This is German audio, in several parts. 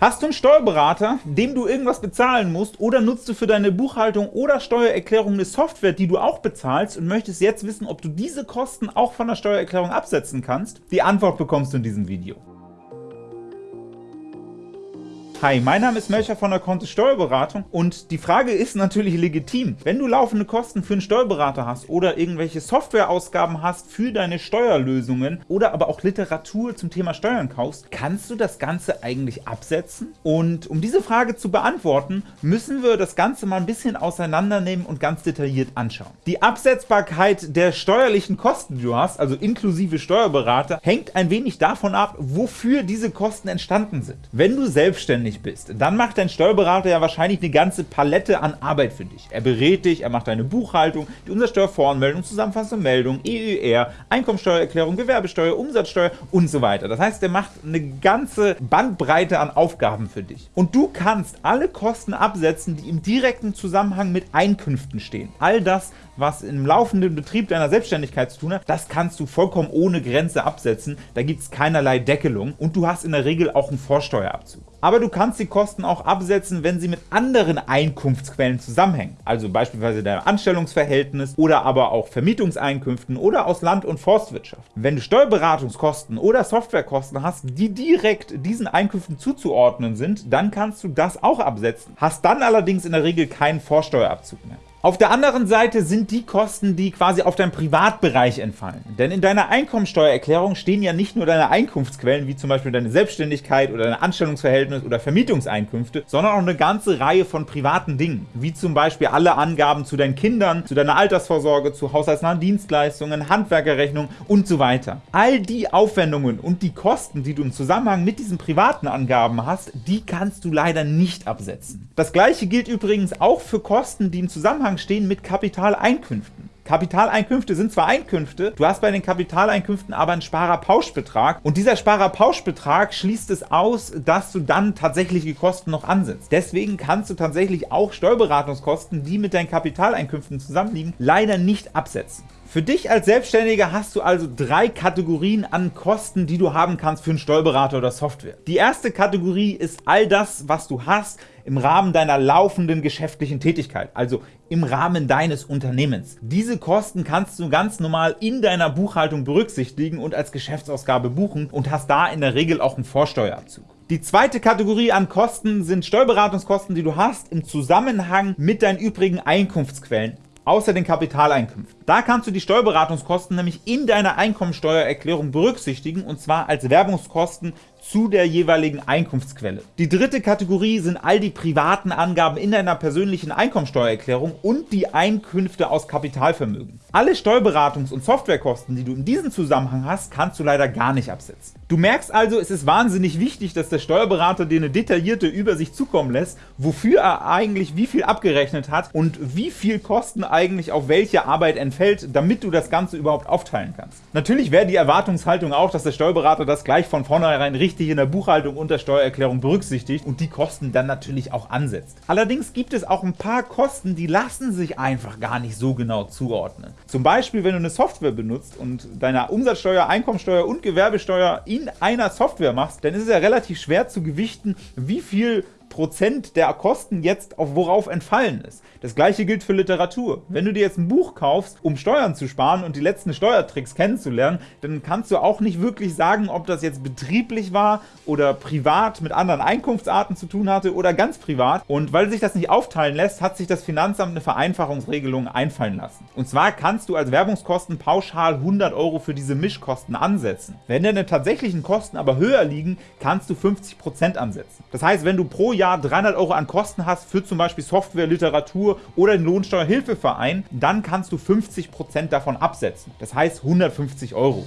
Hast du einen Steuerberater, dem du irgendwas bezahlen musst, oder nutzt du für deine Buchhaltung oder Steuererklärung eine Software, die du auch bezahlst und möchtest jetzt wissen, ob du diese Kosten auch von der Steuererklärung absetzen kannst? Die Antwort bekommst du in diesem Video. Hi, mein Name ist Melcher von der Kontist Steuerberatung und die Frage ist natürlich legitim. Wenn du laufende Kosten für einen Steuerberater hast oder irgendwelche Softwareausgaben hast für deine Steuerlösungen oder aber auch Literatur zum Thema Steuern kaufst, kannst du das Ganze eigentlich absetzen? Und um diese Frage zu beantworten, müssen wir das Ganze mal ein bisschen auseinandernehmen und ganz detailliert anschauen. Die Absetzbarkeit der steuerlichen Kosten, die du hast, also inklusive Steuerberater, hängt ein wenig davon ab, wofür diese Kosten entstanden sind. Wenn du selbstständig selbstständig bist, dann macht dein Steuerberater ja wahrscheinlich eine ganze Palette an Arbeit für dich. Er berät dich, er macht deine Buchhaltung, die Umsatzsteuervoranmeldung, zusammenfassende Meldung, EUR, Einkommensteuererklärung, Gewerbesteuer, Umsatzsteuer und so weiter. Das heißt, er macht eine ganze Bandbreite an Aufgaben für dich. Und du kannst alle Kosten absetzen, die im direkten Zusammenhang mit Einkünften stehen. All das, was im laufenden Betrieb deiner Selbstständigkeit zu tun hat, das kannst du vollkommen ohne Grenze absetzen. Da gibt es keinerlei Deckelung und du hast in der Regel auch einen Vorsteuerabzug. Aber du kannst die Kosten auch absetzen, wenn sie mit anderen Einkunftsquellen zusammenhängen, also beispielsweise deinem Anstellungsverhältnis oder aber auch Vermietungseinkünften oder aus Land- und Forstwirtschaft. Wenn du Steuerberatungskosten oder Softwarekosten hast, die direkt diesen Einkünften zuzuordnen sind, dann kannst du das auch absetzen, hast dann allerdings in der Regel keinen Vorsteuerabzug mehr. Auf der anderen Seite sind die Kosten, die quasi auf deinen Privatbereich entfallen. Denn in deiner Einkommensteuererklärung stehen ja nicht nur deine Einkunftsquellen, wie zum Beispiel deine Selbstständigkeit oder dein Anstellungsverhältnis oder Vermietungseinkünfte, sondern auch eine ganze Reihe von privaten Dingen, wie zum Beispiel alle Angaben zu deinen Kindern, zu deiner Altersvorsorge, zu haushaltsnahen Dienstleistungen, Handwerkerrechnungen und so weiter. All die Aufwendungen und die Kosten, die du im Zusammenhang mit diesen privaten Angaben hast, die kannst du leider nicht absetzen. Das gleiche gilt übrigens auch für Kosten, die im Zusammenhang Zusammenhang stehen mit Kapitaleinkünften. Kapitaleinkünfte sind zwar Einkünfte, du hast bei den Kapitaleinkünften aber einen Sparerpauschbetrag und dieser Sparerpauschbetrag schließt es aus, dass du dann tatsächliche Kosten noch ansetzt. Deswegen kannst du tatsächlich auch Steuerberatungskosten, die mit deinen Kapitaleinkünften zusammenliegen, leider nicht absetzen. Für dich als Selbstständiger hast du also drei Kategorien an Kosten, die du haben kannst für einen Steuerberater oder Software. Die erste Kategorie ist all das, was du hast im Rahmen deiner laufenden geschäftlichen Tätigkeit, also im Rahmen deines Unternehmens. Diese Kosten kannst du ganz normal in deiner Buchhaltung berücksichtigen und als Geschäftsausgabe buchen und hast da in der Regel auch einen Vorsteuerabzug. Die zweite Kategorie an Kosten sind Steuerberatungskosten, die du hast im Zusammenhang mit deinen übrigen Einkunftsquellen außer den Kapitaleinkünften. Da kannst du die Steuerberatungskosten nämlich in deiner Einkommensteuererklärung berücksichtigen, und zwar als Werbungskosten zu der jeweiligen Einkunftsquelle. Die dritte Kategorie sind all die privaten Angaben in deiner persönlichen Einkommensteuererklärung und die Einkünfte aus Kapitalvermögen. Alle Steuerberatungs- und Softwarekosten, die du in diesem Zusammenhang hast, kannst du leider gar nicht absetzen. Du merkst also, es ist wahnsinnig wichtig, dass der Steuerberater dir eine detaillierte Übersicht zukommen lässt, wofür er eigentlich wie viel abgerechnet hat und wie viel Kosten eigentlich auf welche Arbeit entfällt, damit du das Ganze überhaupt aufteilen kannst. Natürlich wäre die Erwartungshaltung auch, dass der Steuerberater das gleich von vornherein richtig in der Buchhaltung und der Steuererklärung berücksichtigt und die Kosten dann natürlich auch ansetzt. Allerdings gibt es auch ein paar Kosten, die lassen sich einfach gar nicht so genau zuordnen. Zum Beispiel, wenn du eine Software benutzt und deine Umsatzsteuer, Einkommensteuer und Gewerbesteuer in einer Software machst, dann ist es ja relativ schwer zu gewichten, wie viel Prozent der Kosten jetzt auf worauf entfallen ist. Das gleiche gilt für Literatur. Wenn du dir jetzt ein Buch kaufst, um Steuern zu sparen und die letzten Steuertricks kennenzulernen, dann kannst du auch nicht wirklich sagen, ob das jetzt betrieblich war oder privat mit anderen Einkunftsarten zu tun hatte oder ganz privat. Und weil sich das nicht aufteilen lässt, hat sich das Finanzamt eine Vereinfachungsregelung einfallen lassen. Und zwar kannst du als Werbungskosten pauschal 100 Euro für diese Mischkosten ansetzen. Wenn deine tatsächlichen Kosten aber höher liegen, kannst du 50% ansetzen. Das heißt, wenn du pro Jahr 300 Euro an Kosten hast für zum Beispiel Software, Literatur oder den Lohnsteuerhilfeverein, dann kannst du 50% davon absetzen. Das heißt 150 Euro.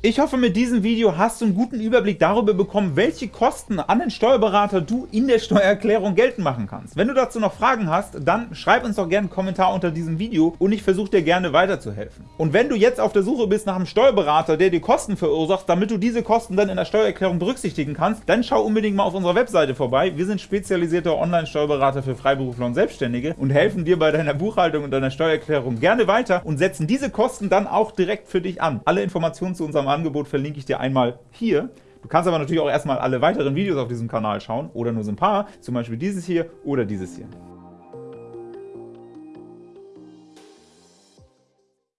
Ich hoffe, mit diesem Video hast du einen guten Überblick darüber bekommen, welche Kosten an den Steuerberater du in der Steuererklärung geltend machen kannst. Wenn du dazu noch Fragen hast, dann schreib uns doch gerne einen Kommentar unter diesem Video und ich versuche dir gerne weiterzuhelfen. Und wenn du jetzt auf der Suche bist nach einem Steuerberater, der dir Kosten verursacht, damit du diese Kosten dann in der Steuererklärung berücksichtigen kannst, dann schau unbedingt mal auf unserer Webseite vorbei. Wir sind spezialisierter Online-Steuerberater für Freiberufler und Selbstständige und helfen dir bei deiner Buchhaltung und deiner Steuererklärung gerne weiter und setzen diese Kosten dann auch direkt für dich an. Alle Informationen zu unserem Angebot verlinke ich dir einmal hier. Du kannst aber natürlich auch erstmal alle weiteren Videos auf diesem Kanal schauen oder nur so ein paar, zum Beispiel dieses hier oder dieses hier.